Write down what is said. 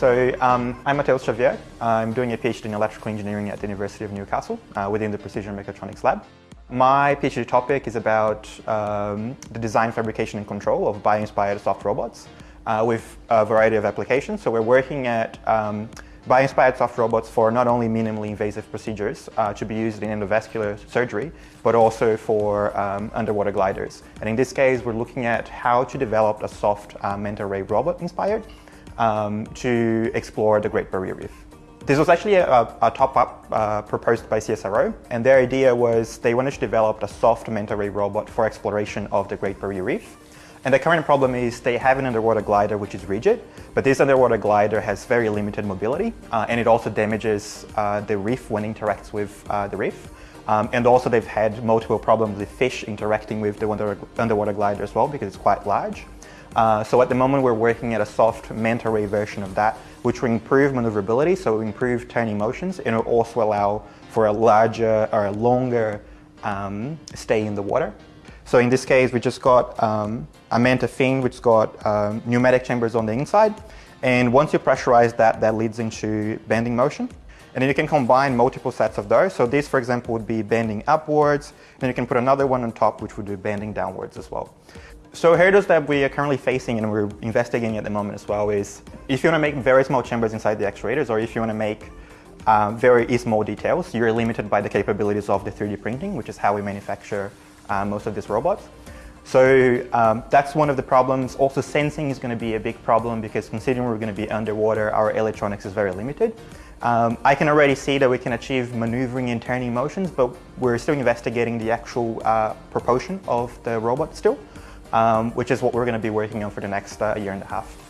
So um, I'm Mateus Xavier. I'm doing a PhD in electrical engineering at the University of Newcastle uh, within the Precision Mechatronics Lab. My PhD topic is about um, the design, fabrication and control of bio-inspired soft robots uh, with a variety of applications. So we're working at um, bio-inspired soft robots for not only minimally invasive procedures uh, to be used in endovascular surgery, but also for um, underwater gliders. And in this case, we're looking at how to develop a soft uh, manta ray robot inspired um, to explore the Great Barrier Reef. This was actually a, a top-up uh, proposed by CSIRO, and their idea was they wanted to develop a soft manta ray robot for exploration of the Great Barrier Reef. And the current problem is they have an underwater glider which is rigid, but this underwater glider has very limited mobility, uh, and it also damages uh, the reef when it interacts with uh, the reef. Um, and also they've had multiple problems with fish interacting with the underwater glider as well because it's quite large. Uh, so at the moment we're working at a soft manta ray version of that, which will improve maneuverability, so improve turning motions, and it will also allow for a larger or a longer um, stay in the water. So in this case, we just got um, a manta fin, which got um, pneumatic chambers on the inside. And once you pressurize that, that leads into bending motion. And then you can combine multiple sets of those. So this, for example, would be bending upwards. Then you can put another one on top, which would be bending downwards as well. So hurdles that we are currently facing and we're investigating at the moment as well is if you want to make very small chambers inside the actuators or if you want to make uh, very small details, you're limited by the capabilities of the 3D printing, which is how we manufacture uh, most of these robots. So um, that's one of the problems. Also sensing is going to be a big problem because considering we're going to be underwater, our electronics is very limited. Um, I can already see that we can achieve maneuvering and turning motions, but we're still investigating the actual uh, proportion of the robot still um, which is what we're going to be working on for the next uh, year and a half.